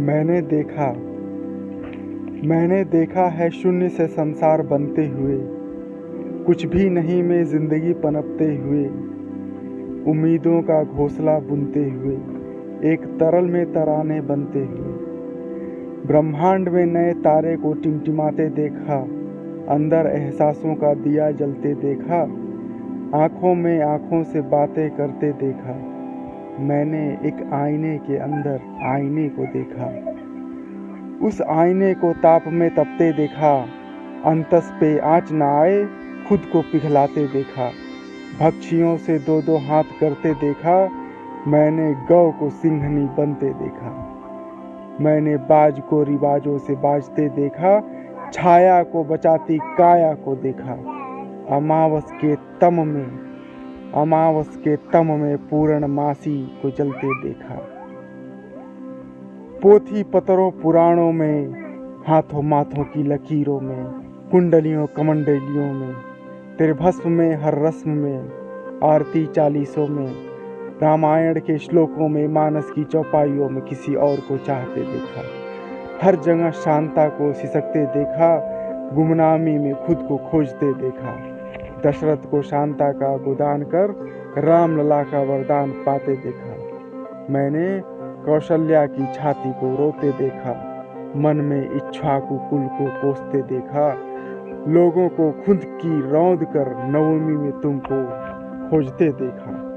मैंने देखा मैंने देखा है शून्य से संसार बनते हुए, कुछ भी नहीं में ज़िंदगी पनपते हुए, उम्मीदों का घोंसला बुनते हुए, एक तरल में तराने बनते हुए। ब्रह्मांड में नए तारे को टिमटिमाते देखा, अंदर एहसासों का दिया जलते देखा, आँखों में आँखों से बातें करते देखा। मैंने एक आईने के अंदर आईने को देखा। उस आईने को ताप में तपते देखा। अंतस पे आँच न आए, खुद को पिघलाते देखा। भक्षियों से दो दो हाथ करते देखा। मैंने गौ को सिंहनी बनते देखा। मैंने बाज को रिवाजों से बाजते देखा। छाया को बचाती काया को देखा। अमावस के तम में अमावस के तम में पूर्ण मासी को जलते देखा। पोथी पतरों पुराणों में, हाथों माथों की लकीरों में, कुंडलियों कमंडलियों में तेरे भस्म में हर रस्म में, आरती चालीसों में, रामायण के श्लोकों में, मानस की चौपाइयों में किसी और को चाहते देखा। हर जगह शांता को सिसकते देखा, गुमनामी में खुद को खोजते देखा। दशरथ को शांता का गोदान कर राम लला का वरदान पाते देखा। मैंने कौशल्या की छाती को रोते देखा, मन में इच्छा को कुल को पोसते देखा। लोगों को खुद की रौंद कर नवमी में तुमको खोजते देखा।